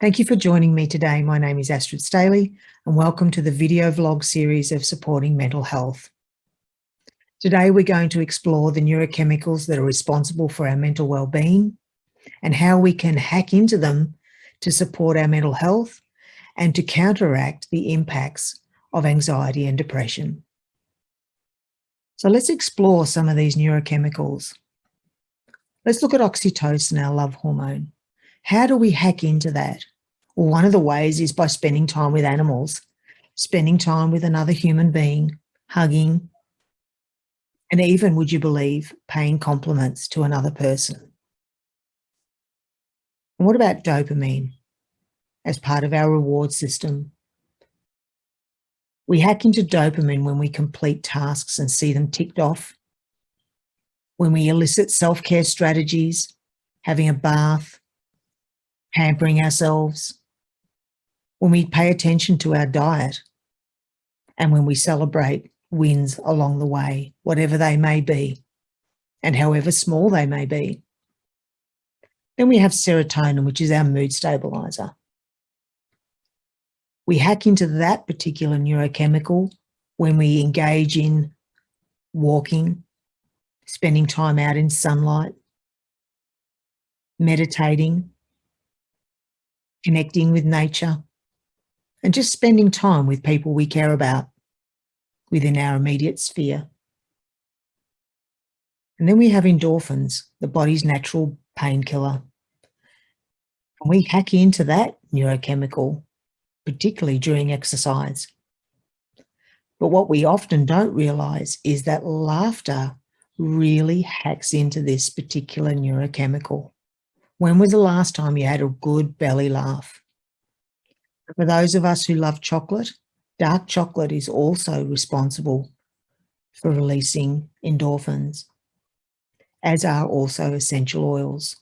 Thank you for joining me today. My name is Astrid Staley and welcome to the video vlog series of Supporting Mental Health. Today we're going to explore the neurochemicals that are responsible for our mental well-being and how we can hack into them to support our mental health and to counteract the impacts of anxiety and depression. So let's explore some of these neurochemicals. Let's look at oxytocin, our love hormone. How do we hack into that? Well, one of the ways is by spending time with animals, spending time with another human being, hugging, and even, would you believe, paying compliments to another person. And what about dopamine as part of our reward system? We hack into dopamine when we complete tasks and see them ticked off, when we elicit self-care strategies, having a bath, pampering ourselves, when we pay attention to our diet, and when we celebrate wins along the way, whatever they may be, and however small they may be. Then we have serotonin, which is our mood stabilizer. We hack into that particular neurochemical when we engage in walking, spending time out in sunlight, meditating, connecting with nature, and just spending time with people we care about within our immediate sphere. And then we have endorphins, the body's natural painkiller. And we hack into that neurochemical, particularly during exercise. But what we often don't realize is that laughter really hacks into this particular neurochemical. When was the last time you had a good belly laugh? For those of us who love chocolate, dark chocolate is also responsible for releasing endorphins, as are also essential oils.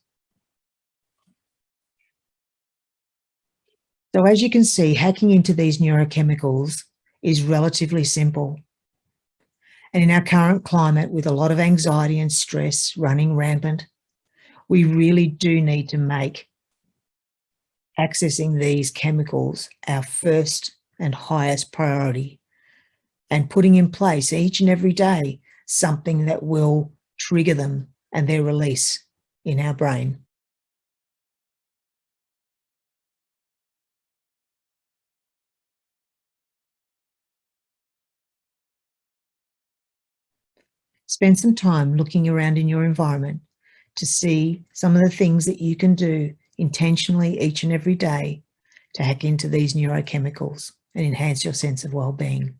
So as you can see, hacking into these neurochemicals is relatively simple. And in our current climate, with a lot of anxiety and stress running rampant, we really do need to make accessing these chemicals our first and highest priority and putting in place each and every day something that will trigger them and their release in our brain. Spend some time looking around in your environment to see some of the things that you can do intentionally each and every day to hack into these neurochemicals and enhance your sense of well-being.